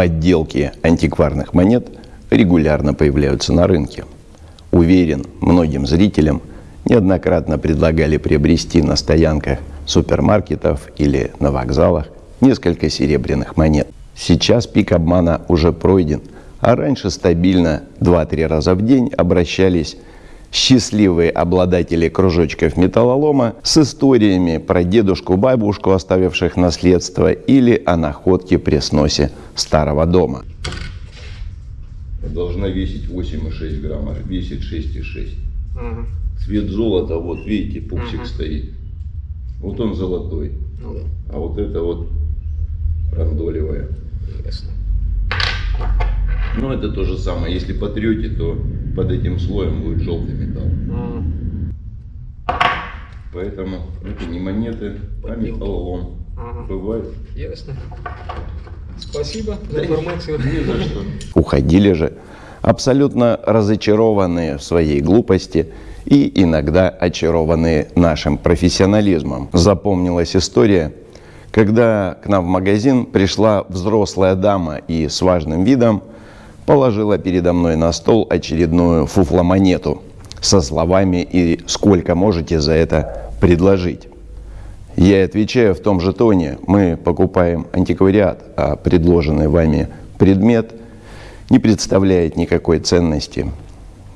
Подделки антикварных монет регулярно появляются на рынке. Уверен, многим зрителям неоднократно предлагали приобрести на стоянках супермаркетов или на вокзалах несколько серебряных монет. Сейчас пик обмана уже пройден, а раньше стабильно 2-3 раза в день обращались счастливые обладатели кружочков металлолома с историями про дедушку-бабушку, оставивших наследство, или о находке при сносе старого дома. Должна весить 8,6 грамма, весит 6,6. Ага. Цвет золота, вот видите, пупсик ага. стоит. Вот он золотой. Ну, да. А вот это вот рандолевая. Ясно. Ну это то же самое. Если потрете, то под этим слоем будет желтый металл. А. Поэтому это не монеты, а металлолом. Ага. Бывает. Ясно. Спасибо за информацию. Не за что. Уходили же абсолютно разочарованные в своей глупости и иногда очарованные нашим профессионализмом. Запомнилась история, когда к нам в магазин пришла взрослая дама и с важным видом положила передо мной на стол очередную фуфломонету со словами «И сколько можете за это предложить?». Я отвечаю в том же тоне, мы покупаем антиквариат, а предложенный вами предмет не представляет никакой ценности.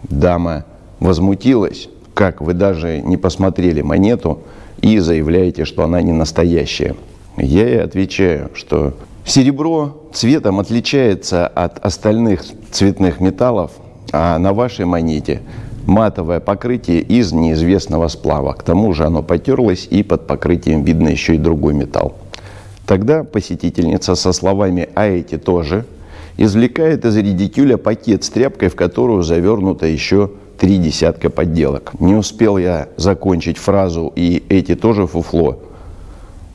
Дама возмутилась, как вы даже не посмотрели монету и заявляете, что она не настоящая. Я ей отвечаю, что серебро цветом отличается от остальных цветных металлов, а на вашей монете матовое покрытие из неизвестного сплава. К тому же оно потерлось, и под покрытием видно еще и другой металл. Тогда посетительница со словами «а эти тоже» извлекает из редикюля пакет с тряпкой, в которую завернуто еще три десятка подделок. Не успел я закончить фразу «и эти тоже фуфло».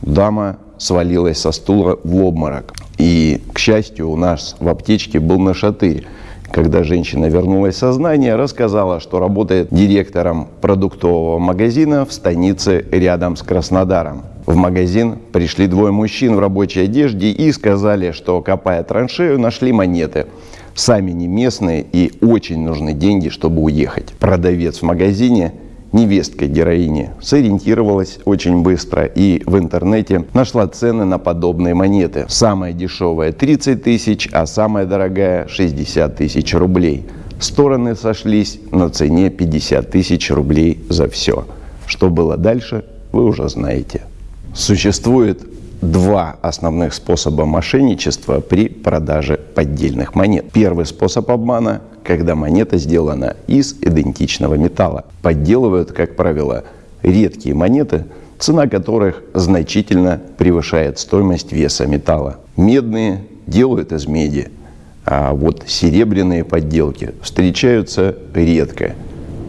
Дама свалилась со стула в обморок. И, к счастью, у нас в аптечке был нашатырь. Когда женщина вернулась в сознание, рассказала, что работает директором продуктового магазина в станице рядом с Краснодаром. В магазин пришли двое мужчин в рабочей одежде и сказали, что, копая траншею, нашли монеты. Сами не местные и очень нужны деньги, чтобы уехать. Продавец в магазине невестка героини сориентировалась очень быстро и в интернете нашла цены на подобные монеты. Самая дешевая 30 тысяч, а самая дорогая 60 тысяч рублей. Стороны сошлись на цене 50 тысяч рублей за все. Что было дальше, вы уже знаете. Существует два основных способа мошенничества при продаже поддельных монет. Первый способ обмана – когда монета сделана из идентичного металла. Подделывают, как правило, редкие монеты, цена которых значительно превышает стоимость веса металла. Медные делают из меди, а вот серебряные подделки встречаются редко,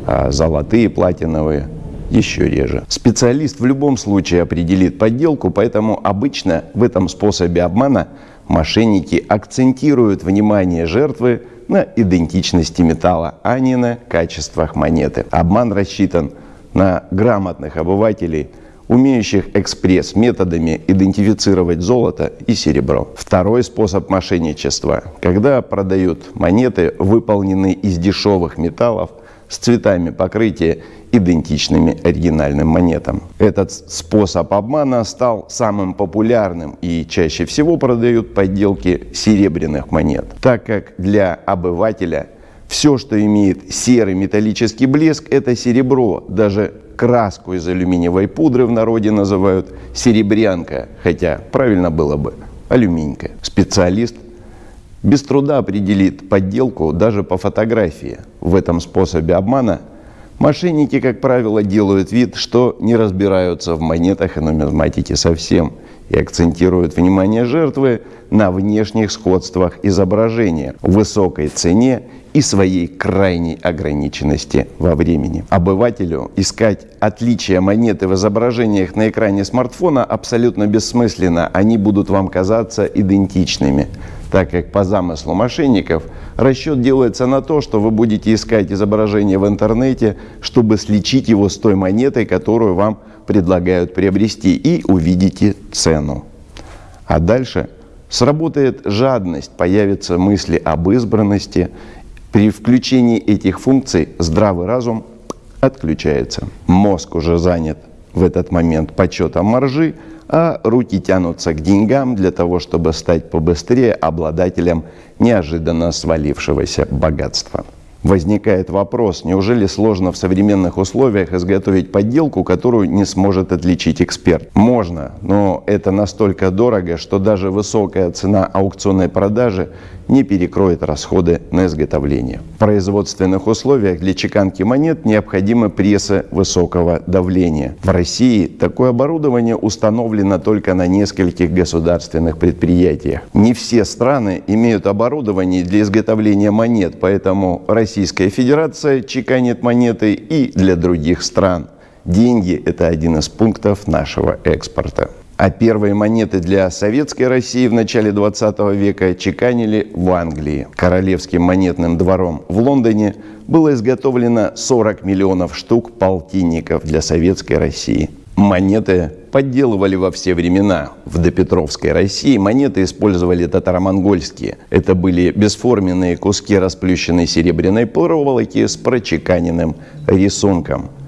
а золотые, платиновые еще реже. Специалист в любом случае определит подделку, поэтому обычно в этом способе обмана мошенники акцентируют внимание жертвы на идентичности металла, а не на качествах монеты. Обман рассчитан на грамотных обывателей, умеющих экспресс-методами идентифицировать золото и серебро. Второй способ мошенничества, когда продают монеты, выполненные из дешевых металлов, с цветами покрытия, идентичными оригинальным монетам. Этот способ обмана стал самым популярным и чаще всего продают подделки серебряных монет, так как для обывателя все, что имеет серый металлический блеск, это серебро. Даже краску из алюминиевой пудры в народе называют серебрянка, хотя правильно было бы алюминька. Специалист без труда определит подделку даже по фотографии. В этом способе обмана мошенники, как правило, делают вид, что не разбираются в монетах и нумизматике совсем и акцентируют внимание жертвы на внешних сходствах изображения, высокой цене и своей крайней ограниченности во времени. Обывателю искать отличия монеты в изображениях на экране смартфона абсолютно бессмысленно, они будут вам казаться идентичными так как по замыслу мошенников расчет делается на то, что вы будете искать изображение в интернете, чтобы сличить его с той монетой, которую вам предлагают приобрести, и увидите цену. А дальше Сработает жадность, появятся мысли об избранности. При включении этих функций здравый разум отключается. Мозг уже занят в этот момент почетом маржи, а руки тянутся к деньгам для того, чтобы стать побыстрее обладателем неожиданно свалившегося богатства. Возникает вопрос, неужели сложно в современных условиях изготовить подделку, которую не сможет отличить эксперт? Можно, но это настолько дорого, что даже высокая цена аукционной продажи не перекроет расходы на изготовление. В производственных условиях для чеканки монет необходимы прессы высокого давления. В России такое оборудование установлено только на нескольких государственных предприятиях. Не все страны имеют оборудование для изготовления монет, поэтому Российская Федерация чеканит монеты и для других стран. Деньги – это один из пунктов нашего экспорта а первые монеты для советской России в начале 20 века чеканили в Англии. Королевским монетным двором в Лондоне было изготовлено 40 миллионов штук полтинников для советской России. Монеты подделывали во все времена. В допетровской России монеты использовали татаро-монгольские. Это были бесформенные куски расплющенной серебряной проволоки с прочеканенным рисунком –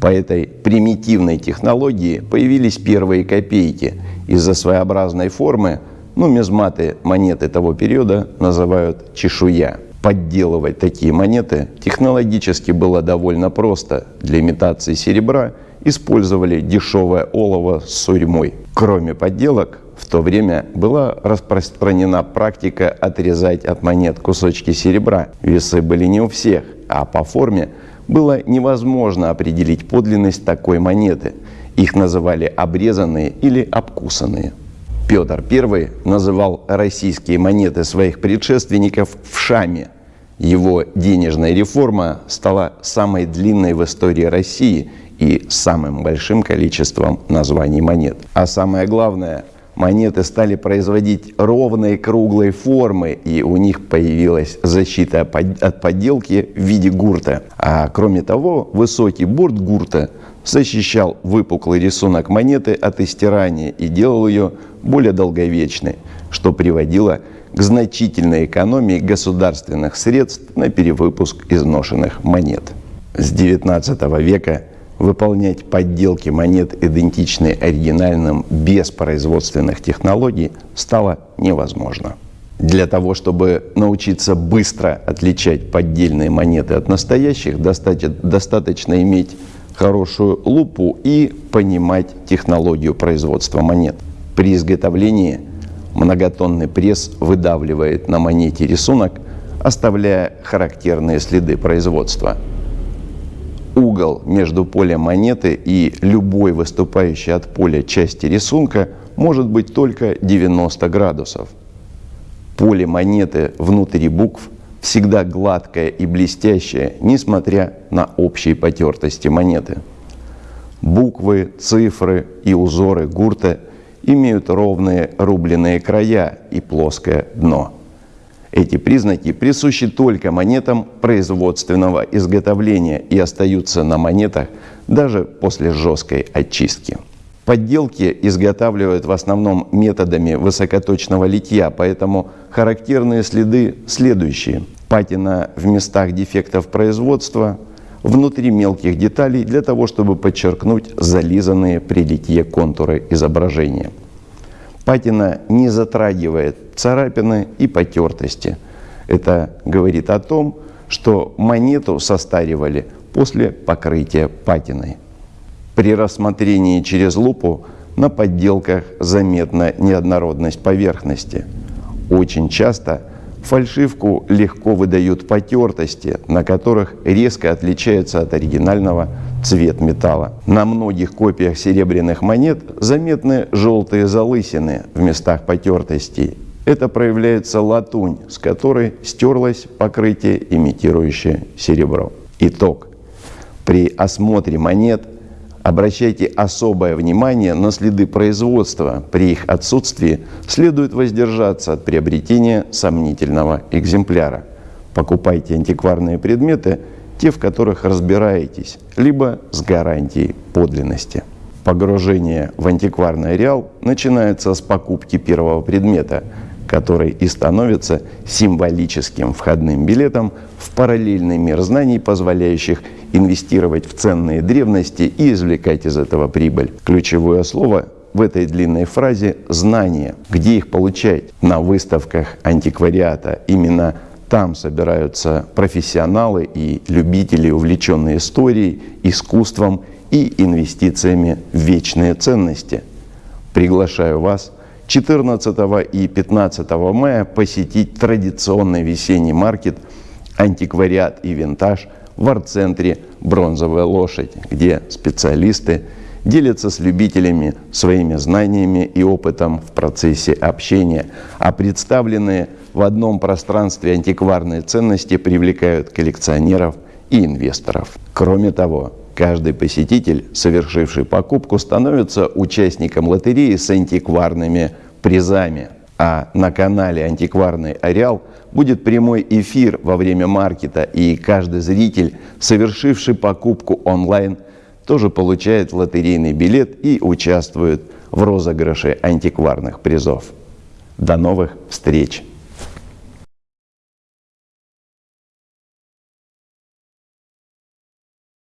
по этой примитивной технологии появились первые копейки. Из-за своеобразной формы нумизматы монеты того периода называют чешуя. Подделывать такие монеты технологически было довольно просто. Для имитации серебра использовали дешевое олово с сурьмой. Кроме подделок, в то время была распространена практика отрезать от монет кусочки серебра. Весы были не у всех, а по форме – было невозможно определить подлинность такой монеты. Их называли обрезанные или обкусанные. Петр I называл российские монеты своих предшественников «вшами». Его денежная реформа стала самой длинной в истории России и самым большим количеством названий монет. А самое главное – монеты стали производить ровной круглой формы, и у них появилась защита от подделки в виде гурта. А кроме того, высокий борт гурта защищал выпуклый рисунок монеты от истирания и делал ее более долговечной, что приводило к значительной экономии государственных средств на перевыпуск изношенных монет. С XIX века выполнять подделки монет, идентичные оригинальным, без производственных технологий, стало невозможно. Для того, чтобы научиться быстро отличать поддельные монеты от настоящих, достаточно иметь хорошую лупу и понимать технологию производства монет. При изготовлении многотонный пресс выдавливает на монете рисунок, оставляя характерные следы производства – угол между полем монеты и любой выступающей от поля части рисунка может быть только 90 градусов. Поле монеты внутри букв всегда гладкое и блестящее, несмотря на общие потертости монеты. Буквы, цифры и узоры гурта имеют ровные рубленые края и плоское дно – эти признаки присущи только монетам производственного изготовления и остаются на монетах даже после жесткой очистки. Подделки изготавливают в основном методами высокоточного литья, поэтому характерные следы следующие. Патина в местах дефектов производства, внутри мелких деталей для того, чтобы подчеркнуть зализанные при литье контуры изображения. Патина не затрагивает царапины и потертости. Это говорит о том, что монету состаривали после покрытия патиной. При рассмотрении через лупу на подделках заметна неоднородность поверхности. Очень часто фальшивку легко выдают потертости, на которых резко отличается от оригинального цвет металла. На многих копиях серебряных монет заметны желтые залысины в местах потертостей. Это проявляется латунь, с которой стерлось покрытие, имитирующее серебро. Итог. При осмотре монет обращайте особое внимание на следы производства. При их отсутствии следует воздержаться от приобретения сомнительного экземпляра. Покупайте антикварные предметы – те, в которых разбираетесь, либо с гарантией подлинности. Погружение в антикварный реал начинается с покупки первого предмета, который и становится символическим входным билетом в параллельный мир знаний, позволяющих инвестировать в ценные древности и извлекать из этого прибыль. Ключевое слово в этой длинной фразе «знания». Где их получать? На выставках антиквариата. Именно там собираются профессионалы и любители, увлеченные историей, искусством и инвестициями в вечные ценности. Приглашаю вас 14 и 15 мая посетить традиционный весенний маркет «Антиквариат и винтаж» в арт-центре «Бронзовая лошадь», где специалисты делятся с любителями своими знаниями и опытом в процессе общения, а представленные в одном пространстве антикварные ценности привлекают коллекционеров и инвесторов. Кроме того, каждый посетитель, совершивший покупку, становится участником лотереи с антикварными призами. А на канале «Антикварный Ареал» будет прямой эфир во время маркета, и каждый зритель, совершивший покупку онлайн, тоже получает лотерейный билет и участвует в розыгрыше антикварных призов. До новых встреч!